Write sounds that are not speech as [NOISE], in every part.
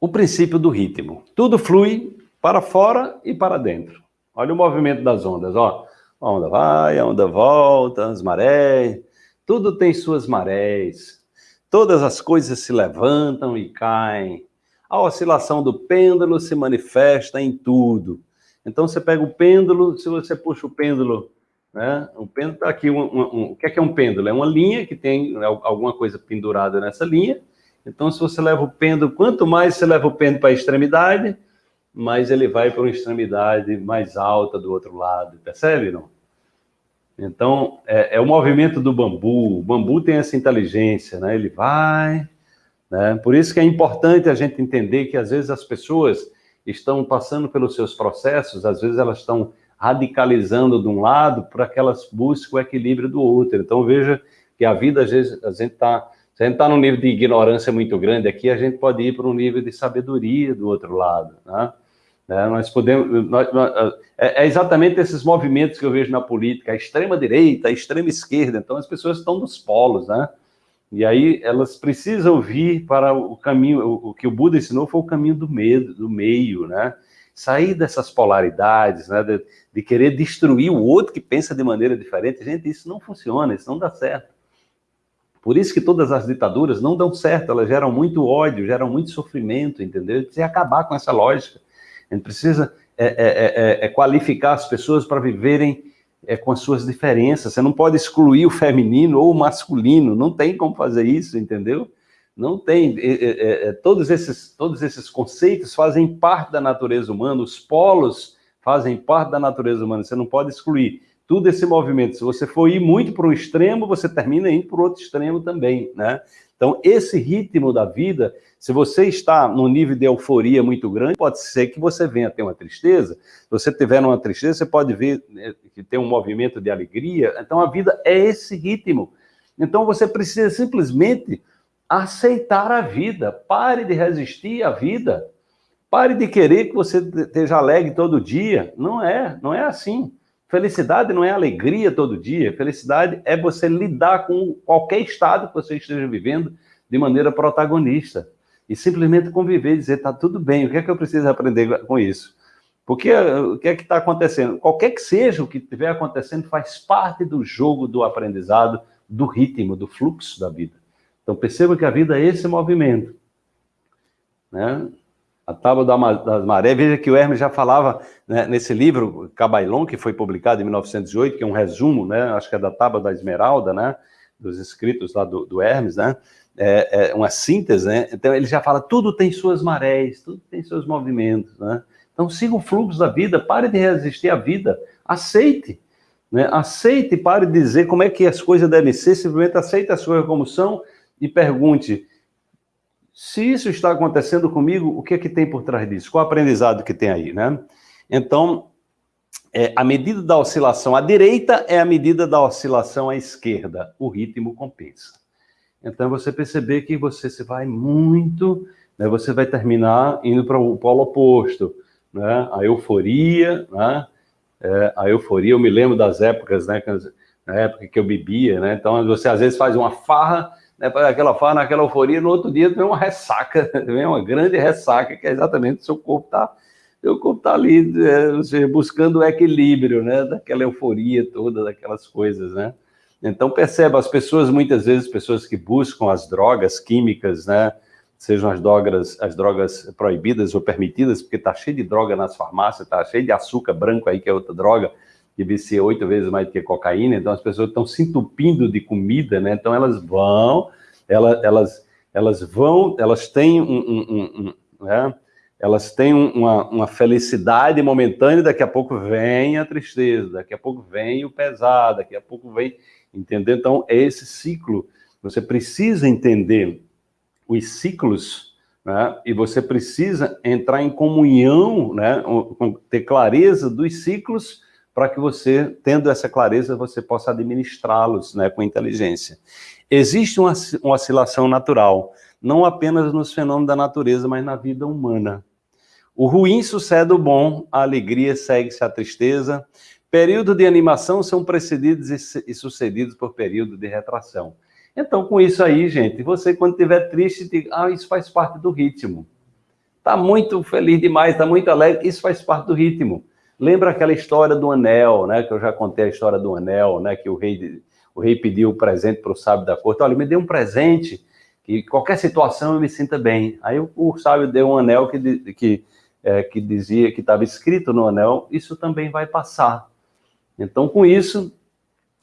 o princípio do ritmo. Tudo flui para fora e para dentro. Olha o movimento das ondas, ó. A onda vai, a onda volta, as marés, tudo tem suas marés. Todas as coisas se levantam e caem. A oscilação do pêndulo se manifesta em tudo. Então você pega o pêndulo, se você puxa o pêndulo, né? O pêndulo está aqui, um, um, um, o que é, que é um pêndulo? É uma linha que tem alguma coisa pendurada nessa linha. Então, se você leva o pêndulo, quanto mais você leva o pêndulo para a extremidade, mais ele vai para uma extremidade mais alta do outro lado, percebe, não? Então, é, é, o movimento do bambu, o bambu tem essa inteligência, né? Ele vai, né? Por isso que é importante a gente entender que, às vezes, as pessoas estão passando pelos seus processos, às vezes elas estão radicalizando de um lado para que elas busquem o equilíbrio do outro. Então, veja que a vida, às vezes, a gente está se a gente está num nível de ignorância muito grande aqui, a gente pode ir para um nível de sabedoria do outro lado, né? É, nós podemos, nós, nós, é, é, exatamente esses movimentos que eu vejo na política, a extrema direita, a extrema esquerda, então as pessoas estão nos polos, né? E aí elas precisam vir para o caminho, o, o que o Buda ensinou foi o caminho do medo, do meio, né? Sair dessas polaridades, né? De, de querer destruir o outro que pensa de maneira diferente. Gente, isso não funciona, isso não dá certo. Por isso que todas as ditaduras não dão certo, elas geram muito ódio, geram muito sofrimento, entendeu? Precisa acabar com essa lógica. A gente precisa é, é, é, é qualificar as pessoas para viverem é, com as suas diferenças. Você não pode excluir o feminino ou o masculino, não tem como fazer isso, entendeu? Não tem. É, todos, esses, todos esses conceitos fazem parte da natureza humana, os polos fazem parte da natureza humana, você não pode excluir tudo esse movimento. Se você for ir muito para um extremo, você termina indo para o outro extremo também, né? Então, esse ritmo da vida, se você está num nível de euforia muito grande, pode ser que você venha ter uma tristeza. Se você tiver uma tristeza, você pode ver né, que tem um movimento de alegria. Então, a vida é esse ritmo. Então, você precisa simplesmente aceitar a vida. Pare de resistir à vida. Pare de querer que você esteja alegre todo dia. Não é, não é assim. Felicidade não é alegria todo dia, felicidade é você lidar com qualquer estado que você esteja vivendo de maneira protagonista. E simplesmente conviver dizer, tá tudo bem, o que é que eu preciso aprender com isso? Porque o que é que está acontecendo? Qualquer que seja o que estiver acontecendo, faz parte do jogo do aprendizado, do ritmo, do fluxo da vida. Então perceba que a vida é esse movimento. Né? A Tábua das Marés, veja que o Hermes já falava né, nesse livro, Cabailon, que foi publicado em 1908, que é um resumo, né, acho que é da Tábua da Esmeralda, né, dos escritos lá do, do Hermes, né, é, é, uma síntese, né, então ele já fala, tudo tem suas marés, tudo tem seus movimentos, né, então siga o fluxo da vida, pare de resistir à vida, aceite, né, aceite, pare de dizer como é que as coisas devem ser, simplesmente aceite as coisas como são e pergunte, se isso está acontecendo comigo, o que é que tem por trás disso? Qual o aprendizado que tem aí, né? Então, é, a medida da oscilação à direita é a medida da oscilação à esquerda. O ritmo compensa. Então, você perceber que você se vai muito, né, você vai terminar indo para o polo oposto, né? A euforia, né? É, a euforia, eu me lembro das épocas, né? Na época que eu bebia, né? Então, você às vezes faz uma farra né, aquela fala, naquela euforia, no outro dia vem uma ressaca, [LAUGHS] vem uma grande ressaca, que é exatamente o seu corpo está seu corpo está ali é, buscando o equilíbrio, né, daquela euforia toda, daquelas coisas, né. Então perceba, as pessoas, muitas vezes, pessoas que buscam as drogas químicas, né, sejam as drogas, as drogas proibidas ou permitidas, porque está cheio de droga nas farmácias, está cheio de açúcar branco aí, que é outra droga, que vicia oito vezes mais do que cocaína, então as pessoas estão se entupindo de comida, né? Então elas vão, elas, elas, elas vão, elas têm um, um, um, um né? elas têm uma, uma felicidade momentânea, daqui a pouco vem a tristeza, daqui a pouco vem o pesado, daqui a pouco vem, entendeu? Então é esse ciclo, você precisa entender os ciclos, né? e você precisa entrar em comunhão, né? ter clareza dos ciclos, para que você, tendo essa clareza, você possa administrá-los né, com inteligência. Existe uma, uma oscilação natural, não apenas nos fenômenos da natureza, mas na vida humana. O ruim sucede o bom, a alegria segue-se à tristeza, períodos de animação são precedidos e sucedidos por período de retração. Então, com isso aí, gente, você quando estiver triste, diga, ah, isso faz parte do ritmo. está muito feliz demais, está muito alegre, isso faz parte do ritmo. Lembra aquela história do anel, né? Que eu já contei a história do anel, né? Que o rei, o rei pediu o presente para o sábio da corte. Olha, me dê um presente que qualquer situação eu me sinta bem. Aí o, o sábio deu um anel que, que, é, que dizia que estava escrito no anel, isso também vai passar. Então, com isso,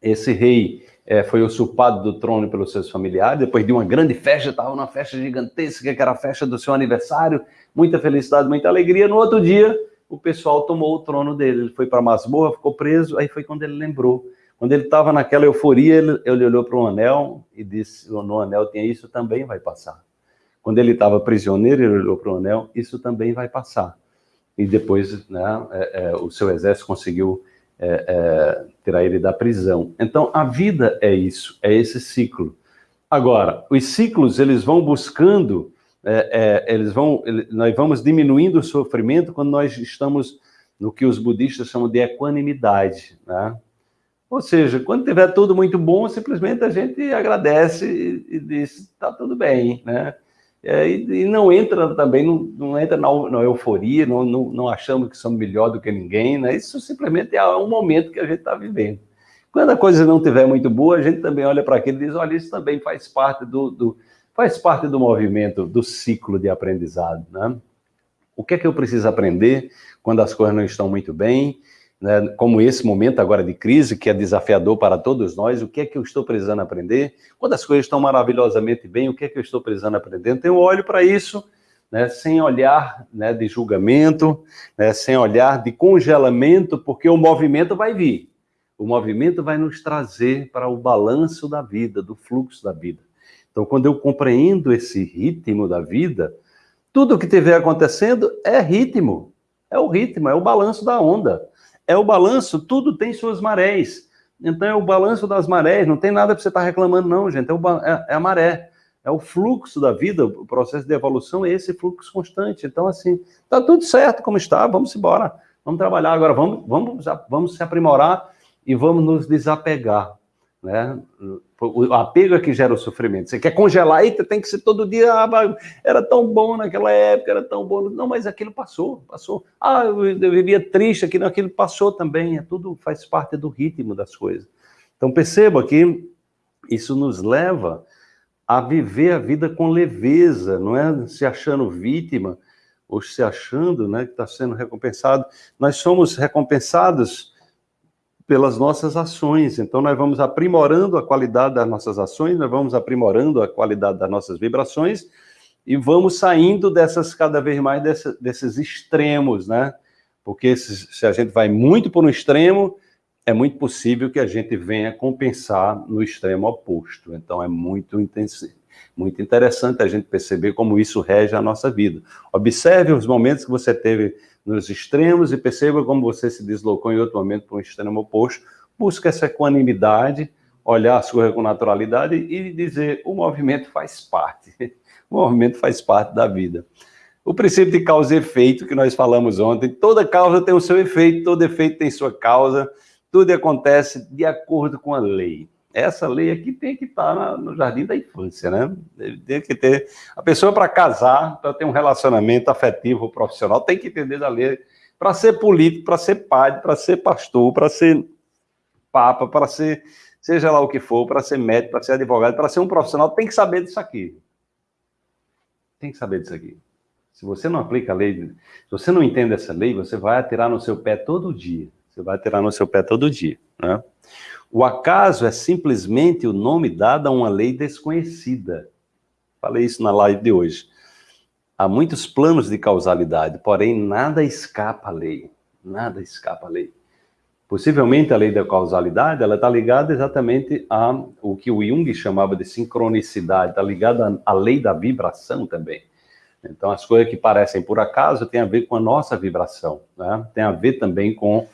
esse rei é, foi usurpado do trono pelos seus familiares, depois de uma grande festa, estava numa festa gigantesca, que era a festa do seu aniversário, muita felicidade, muita alegria. No outro dia, o pessoal tomou o trono dele, ele foi para a masmorra, ficou preso, aí foi quando ele lembrou. Quando ele estava naquela euforia, ele, ele olhou para o anel e disse, no anel tinha isso, também vai passar. Quando ele estava prisioneiro, ele olhou para o anel, isso também vai passar. E depois né, é, é, o seu exército conseguiu é, é, tirar ele da prisão. Então, a vida é isso, é esse ciclo. Agora, os ciclos, eles vão buscando, é, é, eles vão, nós vamos diminuindo o sofrimento quando nós estamos no que os budistas chamam de equanimidade, né? Ou seja, quando tiver tudo muito bom, simplesmente a gente agradece e, e diz, está tudo bem, né? É, e, e, não entra também, não, não entra na, na euforia, não, não, não, achamos que somos melhor do que ninguém, né? Isso simplesmente é um momento que a gente está vivendo. Quando a coisa não estiver muito boa, a gente também olha para aquilo e diz, olha, isso também faz parte do, do, faz parte do movimento, do ciclo de aprendizado, né? O que é que eu preciso aprender quando as coisas não estão muito bem? né, como esse momento agora de crise, que é desafiador para todos nós, o que é que eu estou precisando aprender? Quando as coisas estão maravilhosamente bem, o que é que eu estou precisando aprender? Então eu olho para isso, né, sem olhar né, de julgamento, né, sem olhar de congelamento, porque o movimento vai vir. O movimento vai nos trazer para o balanço da vida, do fluxo da vida. Então, quando eu compreendo esse ritmo da vida, tudo o que estiver acontecendo é ritmo. É o ritmo, é o balanço da onda é o balanço, tudo tem suas marés. Então é o balanço das marés, não tem nada para você estar tá reclamando, não, gente. É, o, é, é, a maré, é o fluxo da vida, o processo de evolução é esse fluxo constante. Então, assim, tá tudo certo como está, vamos embora, vamos trabalhar agora, vamos, vamos, vamos se aprimorar e vamos nos desapegar. Né? O apego é que gera o sofrimento. Você quer congelar, eita, tem que ser todo dia, ah, era tão bom naquela época, era tão bom. Não, mas aquilo passou, passou. Ah, eu, vivia triste, aquilo, aquilo passou também. É tudo faz parte do ritmo das coisas. Então perceba que isso nos leva a viver a vida com leveza, não é se achando vítima ou se achando né, que está sendo recompensado. Nós somos recompensados pelas nossas ações. Então, nós vamos aprimorando a qualidade das nossas ações, nós vamos aprimorando a qualidade das nossas vibrações e vamos saindo dessas, cada vez mais, dessa, desses extremos, né? Porque se, se a gente vai muito por um extremo, é muito possível que a gente venha compensar no extremo oposto. Então, é muito intensivo. Muito interessante a gente perceber como isso rege a nossa vida. Observe os momentos que você teve nos extremos e perceba como você se deslocou em outro momento para um extremo oposto. Busca essa equanimidade, olhar as coisas com naturalidade e dizer o movimento faz parte. [LAUGHS] O movimento faz parte da vida. O princípio de causa e efeito que nós falamos ontem, toda causa tem o seu efeito, todo efeito tem sua causa, tudo acontece de acordo com a lei essa lei aqui tem que estar no jardim da infância, né? Tem que ter a pessoa para casar, para ter um relacionamento afetivo profissional, tem que entender da lei para ser político, para ser padre, para ser pastor, para ser papa, para ser seja lá o que for, para ser médico, para ser advogado, para ser um profissional, tem que saber disso aqui. Tem que saber disso aqui. Se você não aplica a lei, se você não entende essa lei, você vai atirar no seu pé todo dia. Você vai atirar no seu pé todo dia, né? O acaso é simplesmente o nome dado a uma lei desconhecida. Falei isso na live de hoje. Há muitos planos de causalidade, porém nada escapa à lei. Nada escapa à lei. Possivelmente a lei da causalidade, ela está ligada exatamente a o que o Jung chamava de sincronicidade, está ligada à lei da vibração também. Então, as coisas que parecem por acaso têm a ver com a nossa vibração, né? tem a ver também com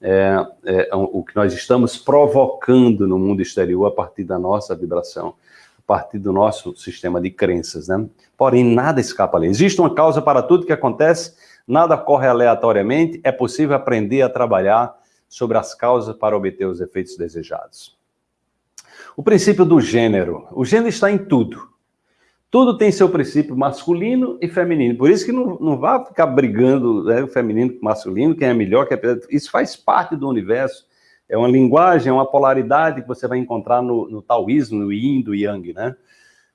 é, é, o que nós estamos provocando no mundo exterior a partir da nossa vibração, a partir do nosso sistema de crenças, né? Porém, nada escapa ali. Existe uma causa para tudo que acontece, nada ocorre aleatoriamente, é possível aprender a trabalhar sobre as causas para obter os efeitos desejados. O princípio do gênero. O gênero está em tudo. Tudo tem seu princípio masculino e feminino. Por isso que não, não vá ficar brigando né, o feminino com o masculino, quem é melhor, quem é... Isso faz parte do universo. É uma linguagem, é uma polaridade que você vai encontrar no, no taoísmo, no yin, do yang, né?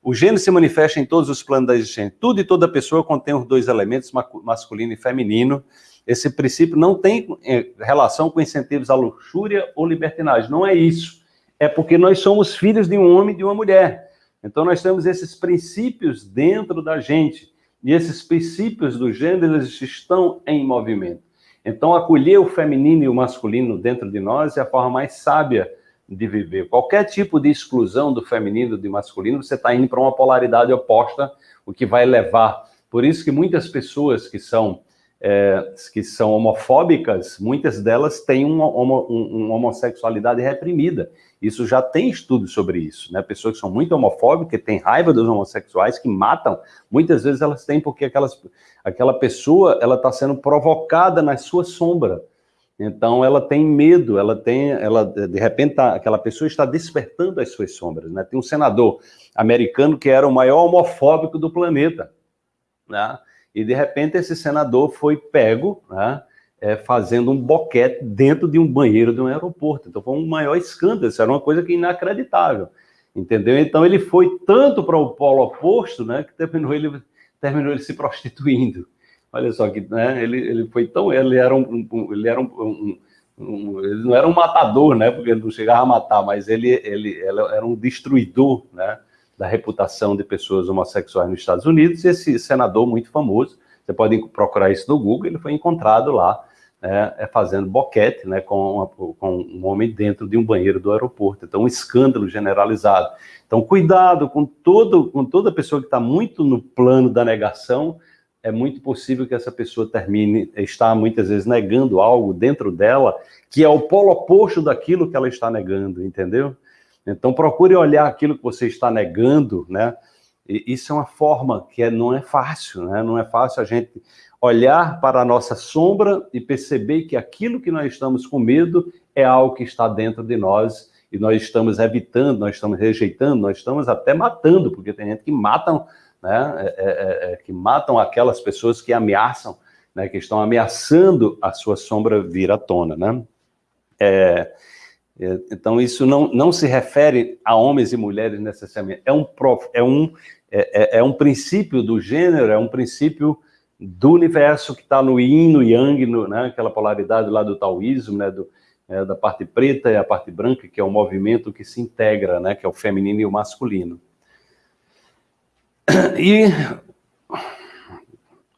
O gênero se manifesta em todos os planos da existência. Tudo e toda pessoa contém os dois elementos, masculino e feminino. Esse princípio não tem eh, relação com incentivos à luxúria ou libertinagem. Não é isso. É porque nós somos filhos de um homem e de uma mulher. Então nós temos esses princípios dentro da gente. E esses princípios do gênero, eles estão em movimento. Então acolher o feminino e o masculino dentro de nós é a forma mais sábia de viver. Qualquer tipo de exclusão do feminino e do masculino, você está indo para uma polaridade oposta, o que vai levar. Por isso que muitas pessoas que são, é, que são homofóbicas, muitas delas têm uma, uma, uma, homossexualidade reprimida. Isso já tem estudos sobre isso, né? Pessoas que são muito homofóbicas, que têm raiva dos homossexuais, que matam, muitas vezes elas têm porque aquelas, aquela pessoa ela está sendo provocada na sua sombra. Então ela tem medo, ela tem, ela de repente tá, aquela pessoa está despertando as suas sombras, né? Tem um senador americano que era o maior homofóbico do planeta, né? E de repente esse senador foi pego, né? É, fazendo um boquete dentro de um banheiro de um aeroporto. Então foi um maior escândalo, isso era uma coisa que inacreditável, entendeu? Então ele foi tanto para o polo oposto, né? Que terminou ele terminou ele se prostituindo. Olha só que né, ele, ele foi tão. Ele era um. um ele era um, um, um, ele não era um matador, né? Porque ele não chegava a matar, mas ele, ele, ele era um destruidor, né? Da reputação de pessoas homossexuais nos Estados Unidos. Esse senador muito famoso, você pode procurar isso no Google, ele foi encontrado lá né, é fazendo boquete né, com, uma, com, um homem dentro de um banheiro do aeroporto. Então, um escândalo generalizado. Então, cuidado com, todo, com toda pessoa que está muito no plano da negação é muito possível que essa pessoa termine, está muitas vezes negando algo dentro dela, que é o polo oposto daquilo que ela está negando, entendeu? Então procure olhar aquilo que você está negando, né? E isso é uma forma que é, não é fácil, né? Não é fácil a gente olhar para a nossa sombra e perceber que aquilo que nós estamos com medo é algo que está dentro de nós e nós estamos evitando, nós estamos rejeitando, nós estamos até matando, porque tem gente que mata né, é, é, é, é, que matam aquelas pessoas que ameaçam, né, que estão ameaçando a sua sombra vir à tona. Né? É, é, então, isso não, não se refere a homens e mulheres necessariamente, é um, prof, é, um, é, é, um princípio do gênero, é um princípio do universo que está no yin, no yang, no, né, aquela polaridade lá do taoísmo, né, do, da parte preta e a parte branca, que é um movimento que se integra, né, que é o feminino e o masculino. E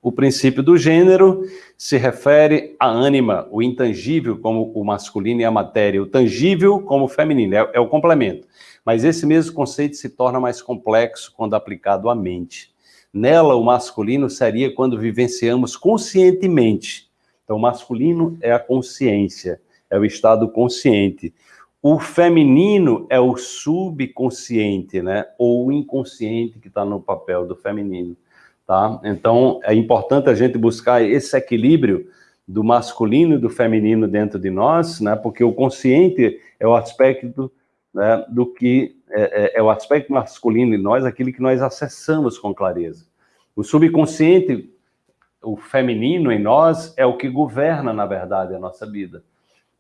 o princípio do gênero se refere à ânima, o intangível como o masculino e a matéria, o tangível como o feminino, é, é o complemento. Mas esse mesmo conceito se torna mais complexo quando aplicado à mente. Nela, o masculino seria quando vivenciamos conscientemente. Então, o masculino é a consciência, é o estado consciente. O feminino é o subconsciente, né? Ou o inconsciente que está no papel do feminino, tá? Então, é importante a gente buscar esse equilíbrio do masculino e do feminino dentro de nós, né? Porque o consciente é o aspecto né, do que é, é, é o aspecto masculino em nós, aquilo que nós acessamos com clareza. O subconsciente, o feminino em nós, é o que governa, na verdade, a nossa vida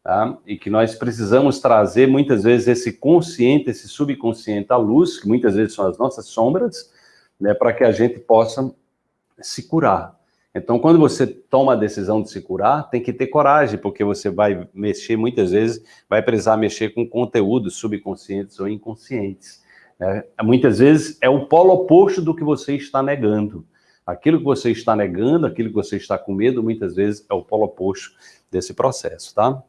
tá? e que nós precisamos trazer muitas vezes esse consciente, esse subconsciente à luz, que muitas vezes são as nossas sombras, né, para que a gente possa se curar. Então, quando você toma a decisão de se curar, tem que ter coragem, porque você vai mexer, muitas vezes, vai precisar mexer com conteúdos subconscientes ou inconscientes. Né? Muitas vezes é o polo oposto do que você está negando. Aquilo que você está negando, aquilo que você está com medo, muitas vezes é o polo oposto desse processo, tá?